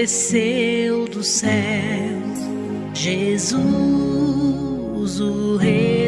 desceu do céu, Jesus, o Rei.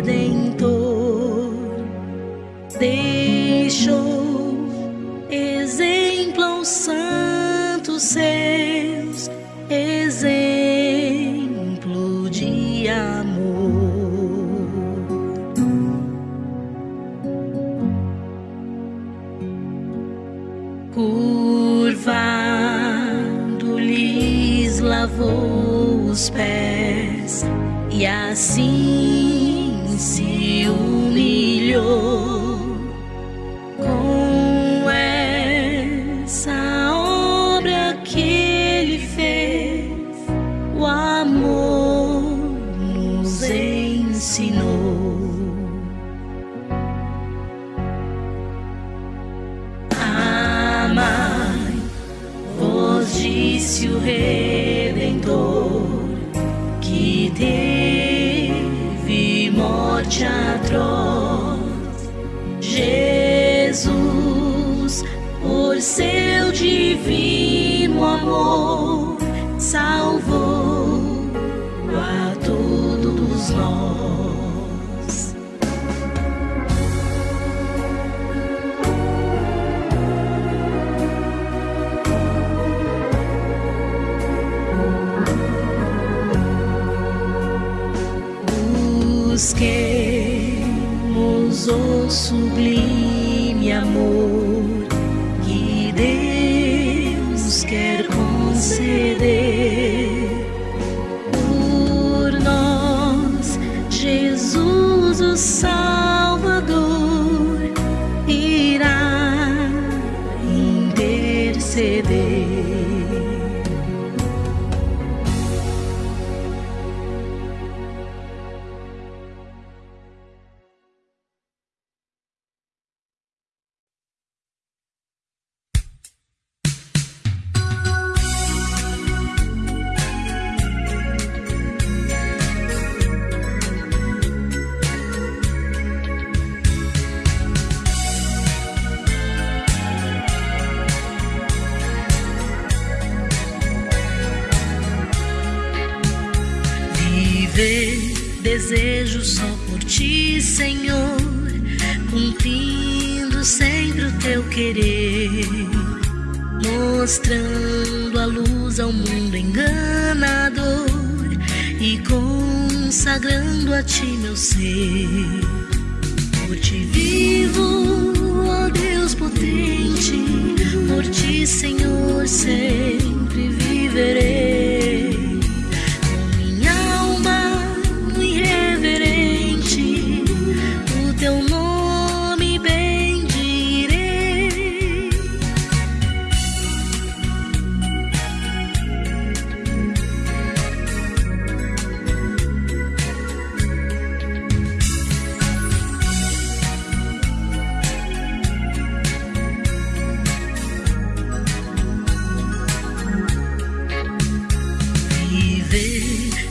busquemos o sublime amor que Deus quer.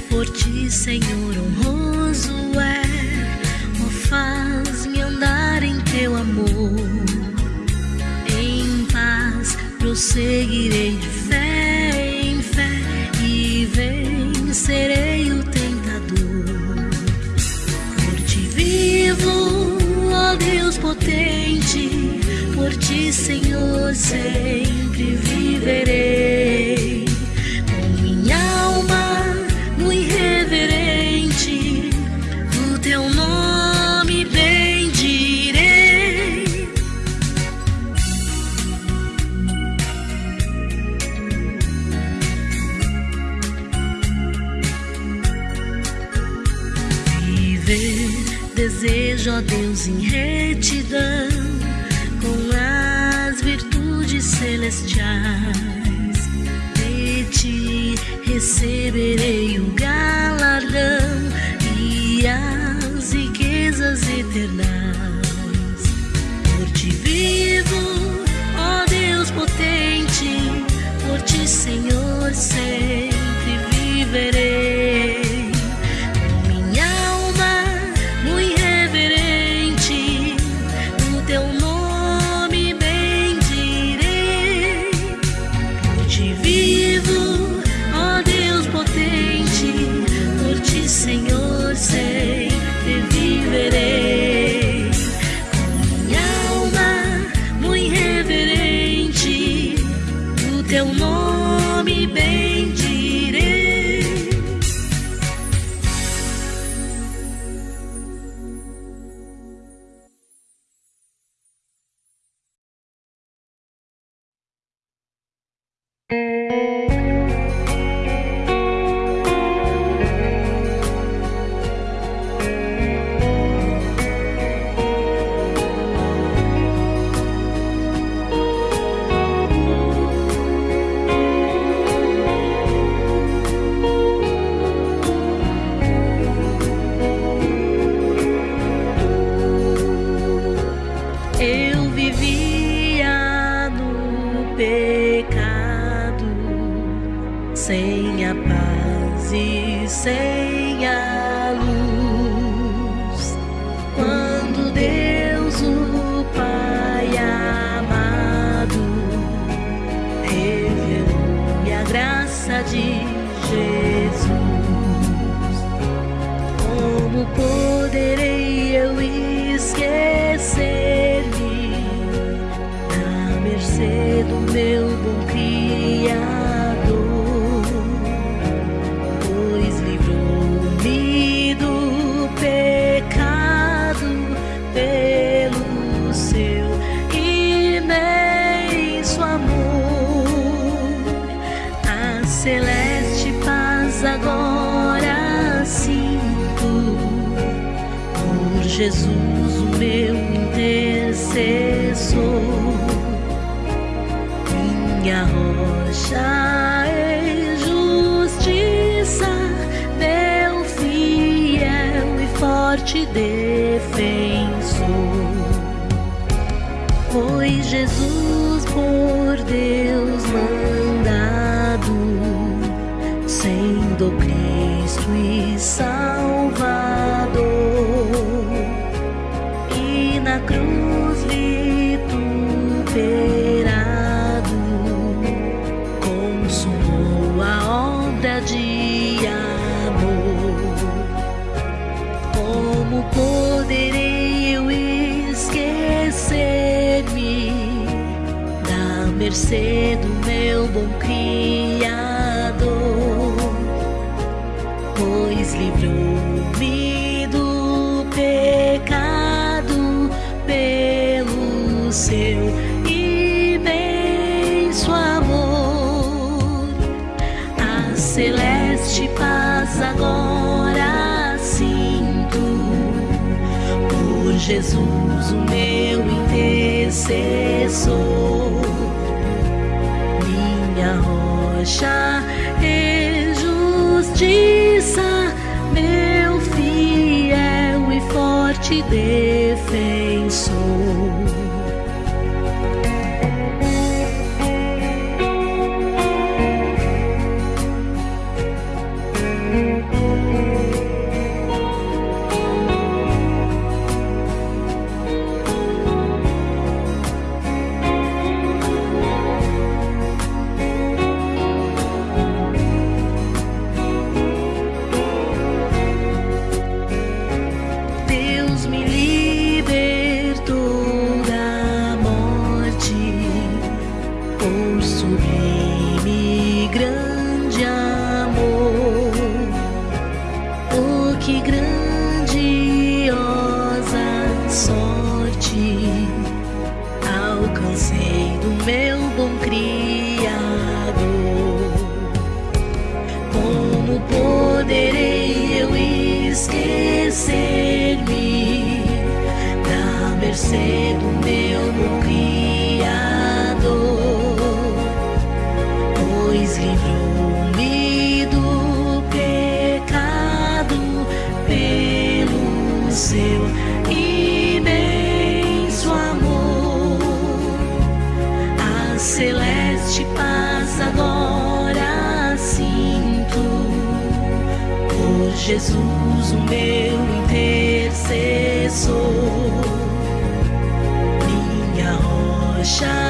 por ti, Senhor, honroso é. Oh, faz-me andar em teu amor. Em paz prosseguirei de fé em fé e vencerei o tentador. Por ti vivo, ó oh Deus potente, por ti, Senhor, sempre viverei. receberei o galardão e as riquezas eternas. Mm. você do meu Criador, pois livrou-me do pecado pelo seu imenso amor. A celeste paz agora sinto por Jesus, o meu intercessor. sunshine.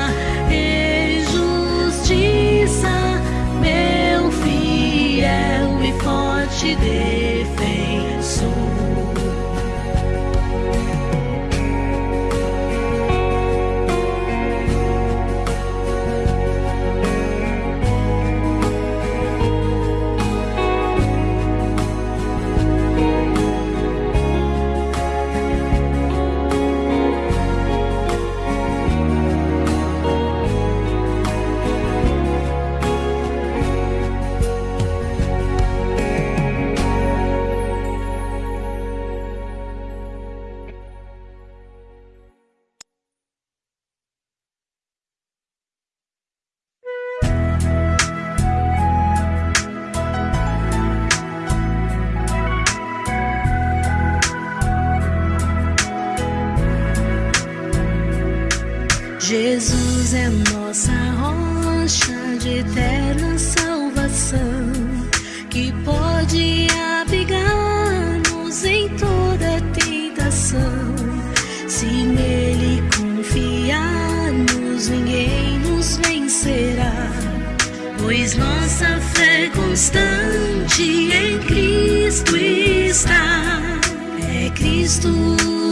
Cristo,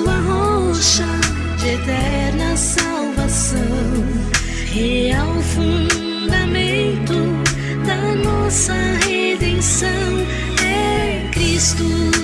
a rocha de eterna salvação, real fundamento da nossa redenção. É Cristo.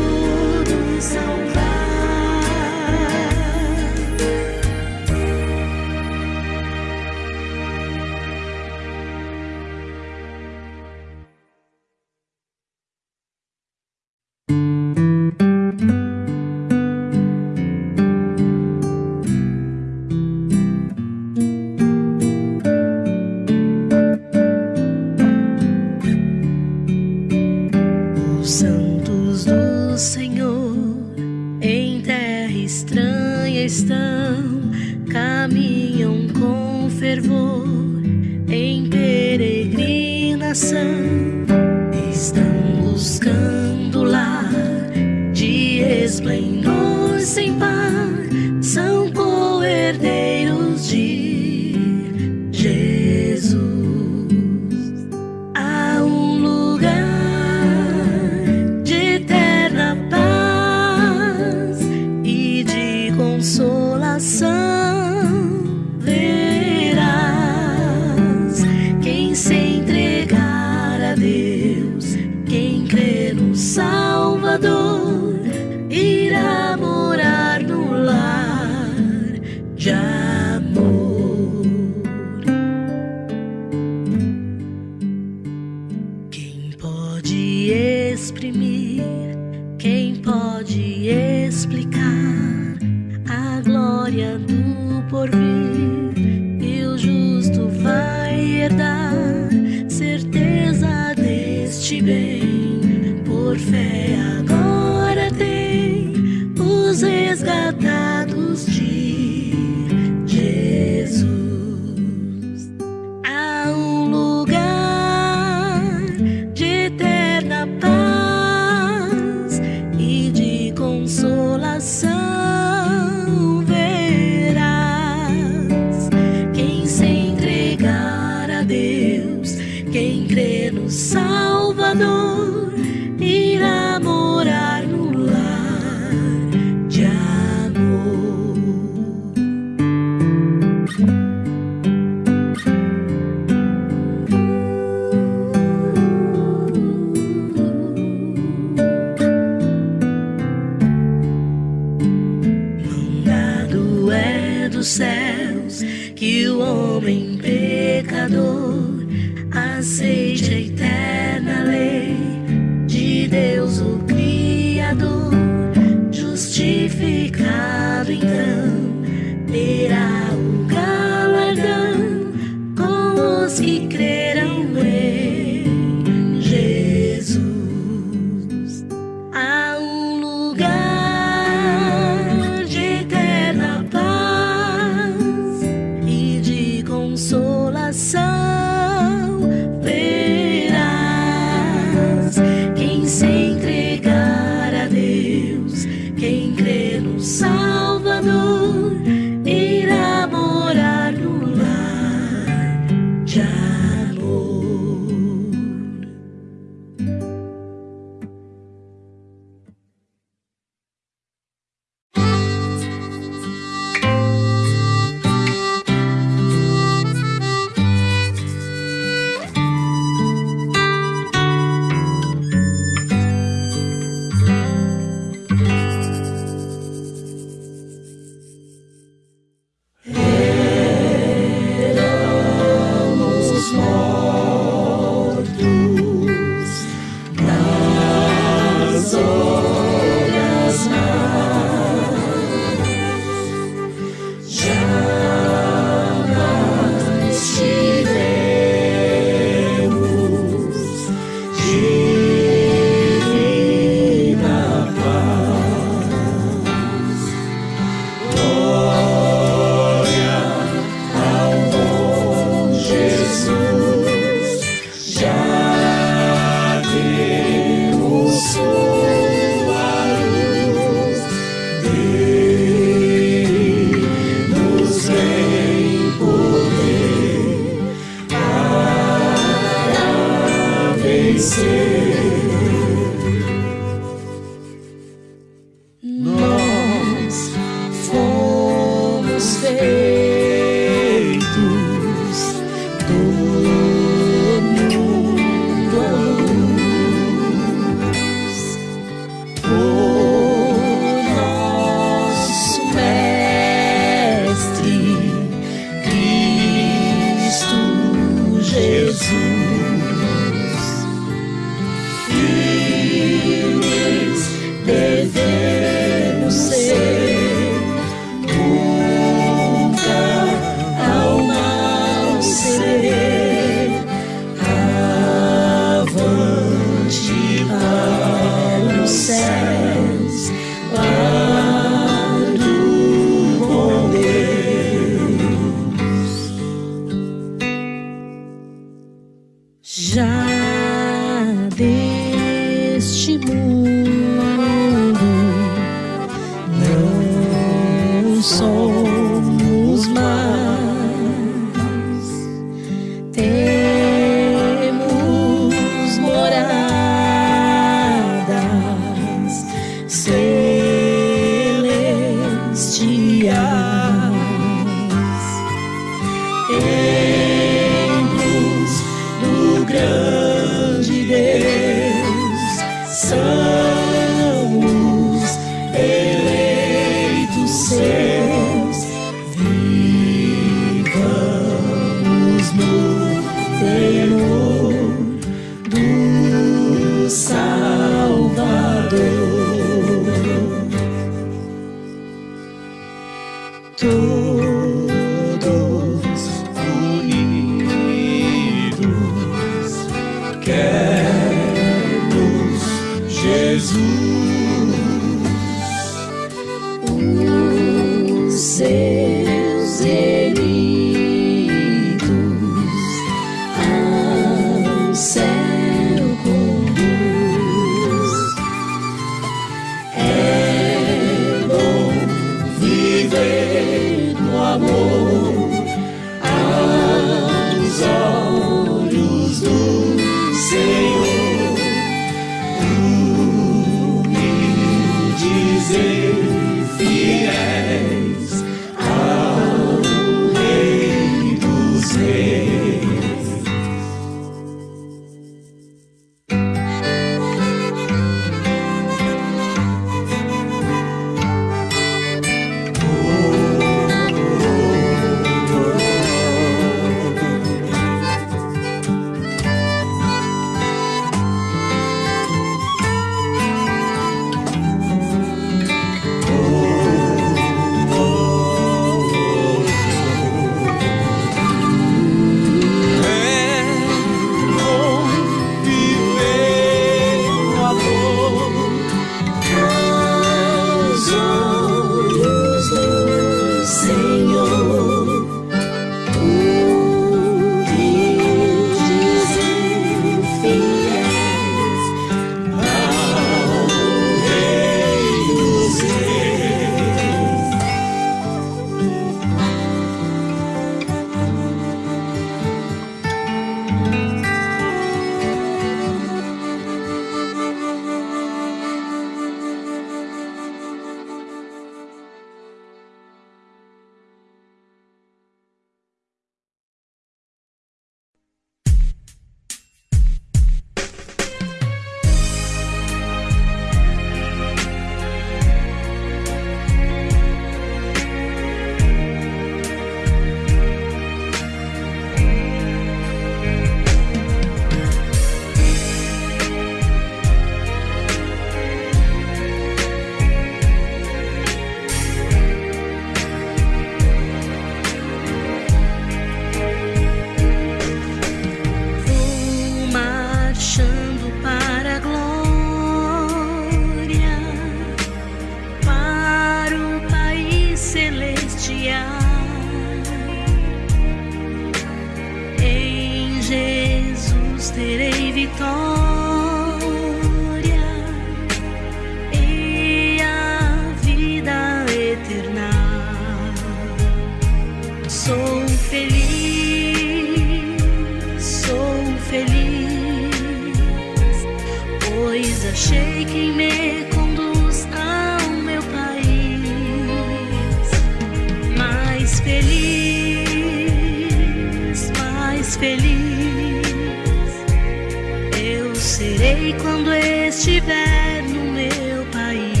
quando estiver no meu país.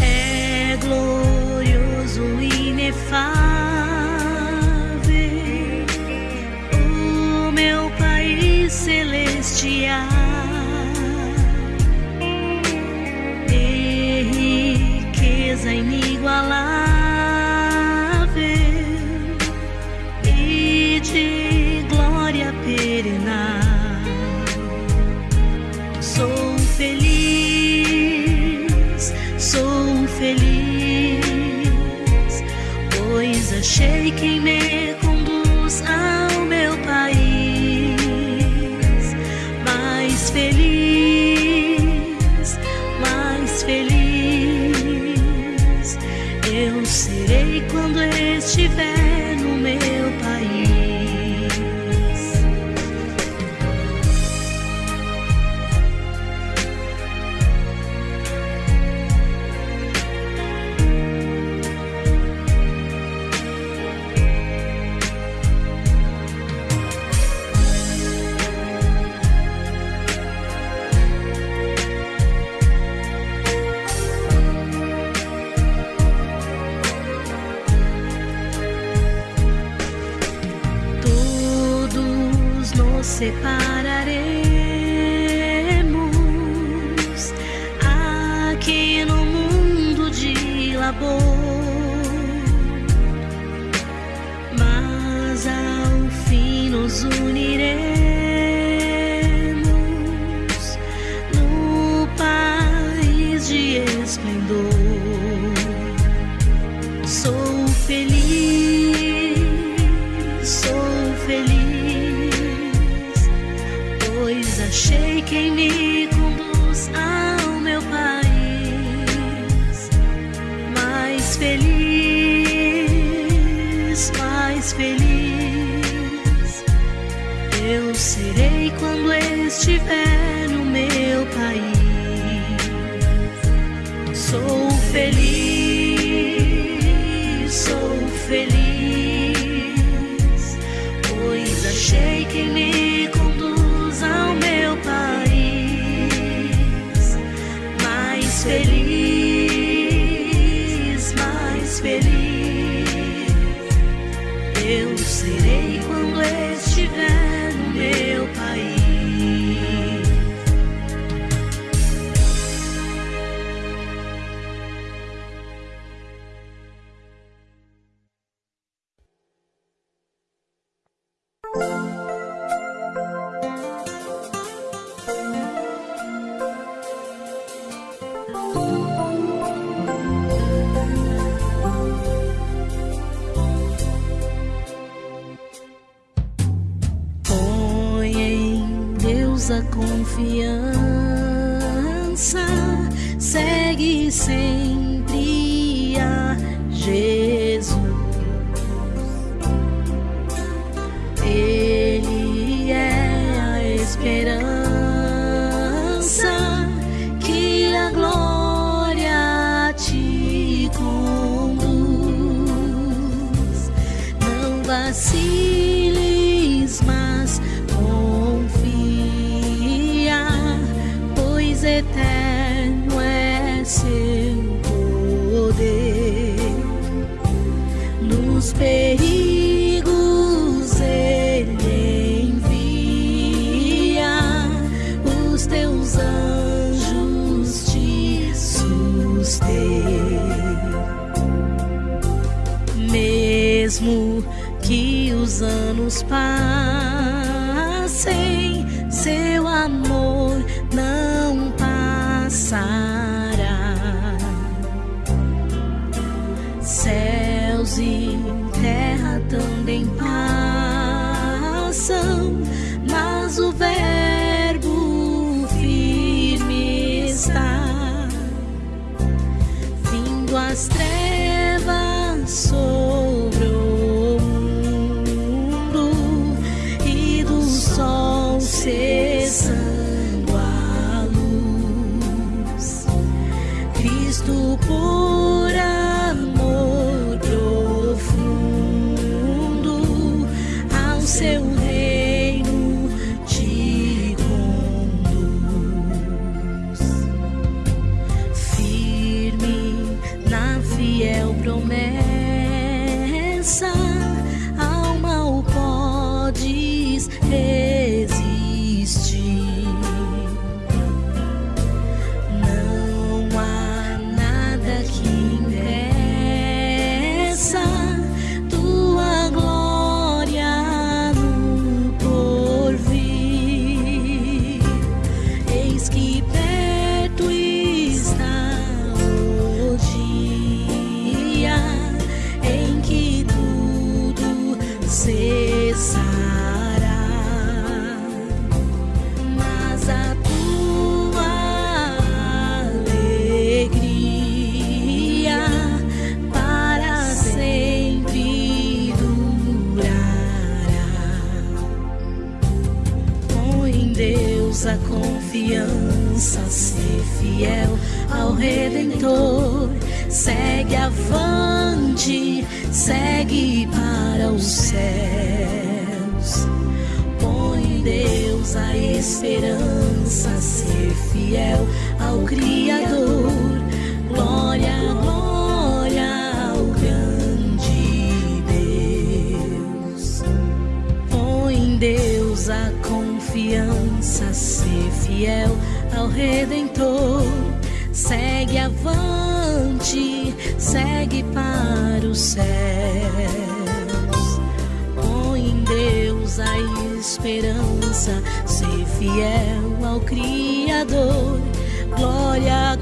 É glorioso, inefável, o meu país celestial. E riqueza em shaking me. 你。perigos ele envia os teus anjos te suster. Mesmo que os anos passem fiel ao Criador. Glória, glória ao grande Deus. Põe em Deus a confiança, ser fiel ao Redentor. Segue avante, segue para o céu. Põe em Deus a esperança fiel ao Criador. Glória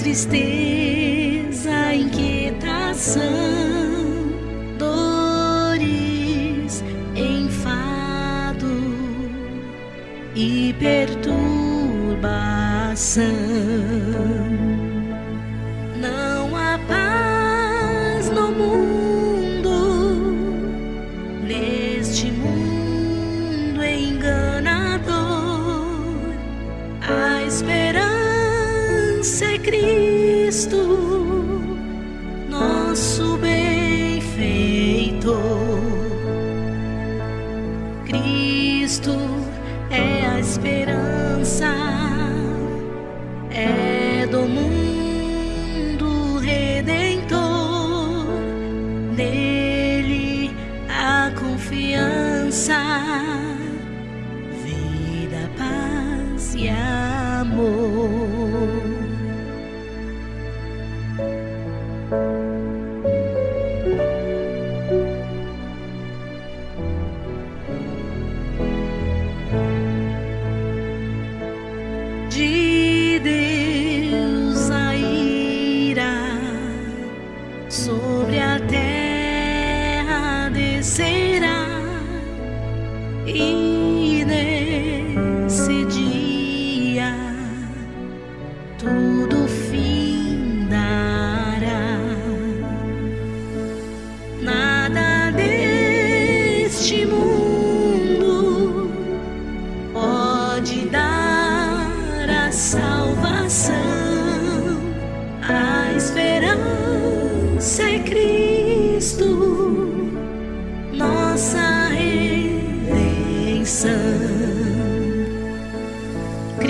tristeza, inquietação, dores, enfado e perturbação.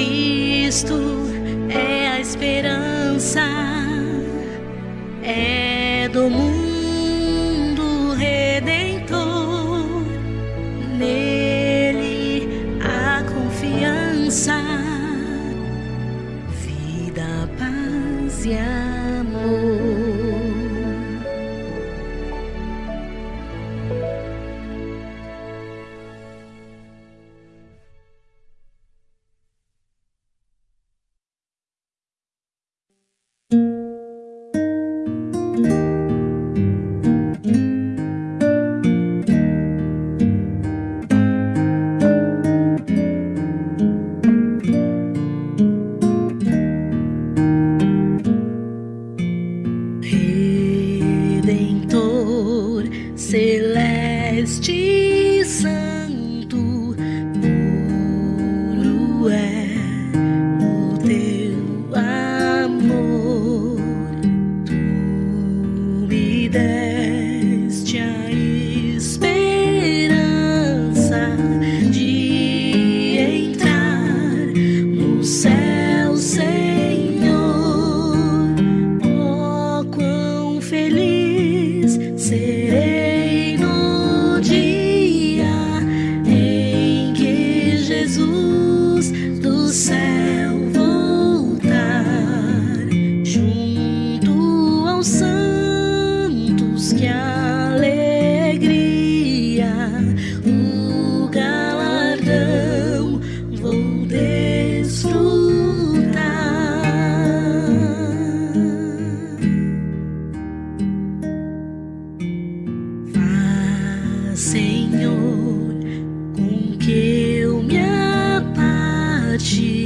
Cristo é a esperança. Resgate do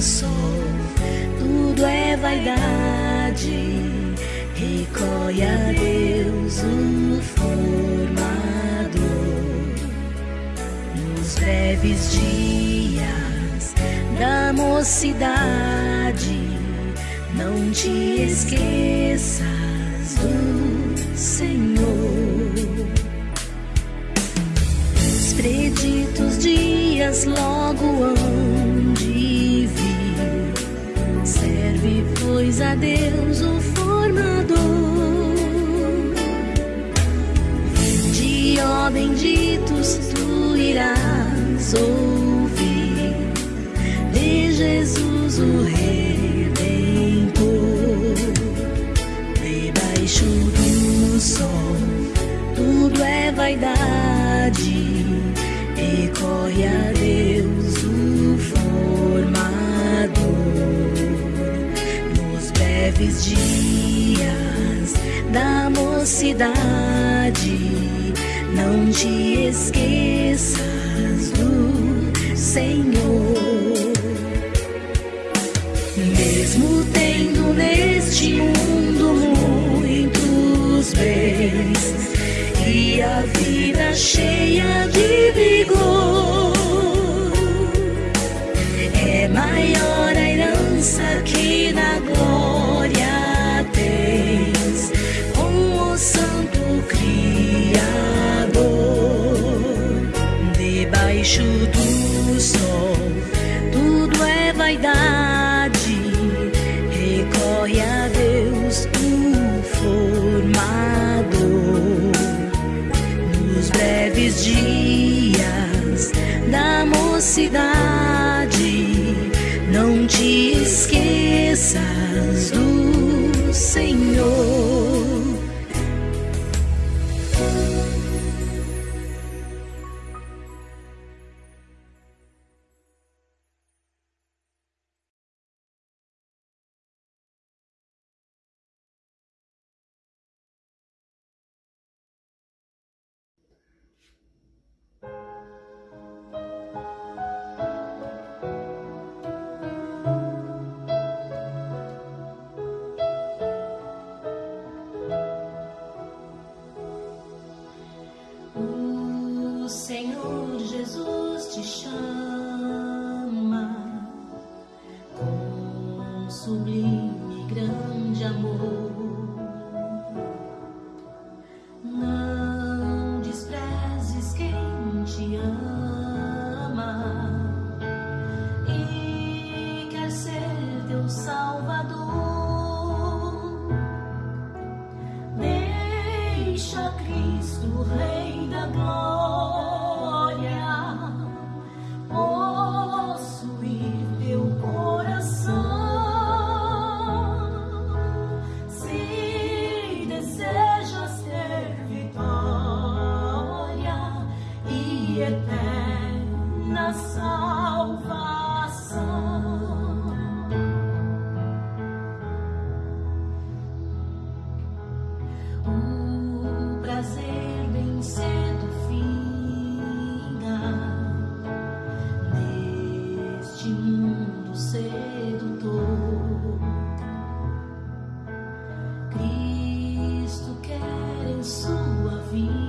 sol, tudo é vaidade recolhe a Deus o formador nos breves dias da mocidade. Não te esqueças do Senhor. Os preditos dias logo hão pois, a Deus o de ó benditos tu irás ouvir de Jesus o Redentor. Debaixo do sol tudo é vaidade dias da mocidade não te esqueças do Senhor. Mesmo tendo neste mundo muitos bens e a vida cheia de vigor, Breves dias da mocidade, sua vinda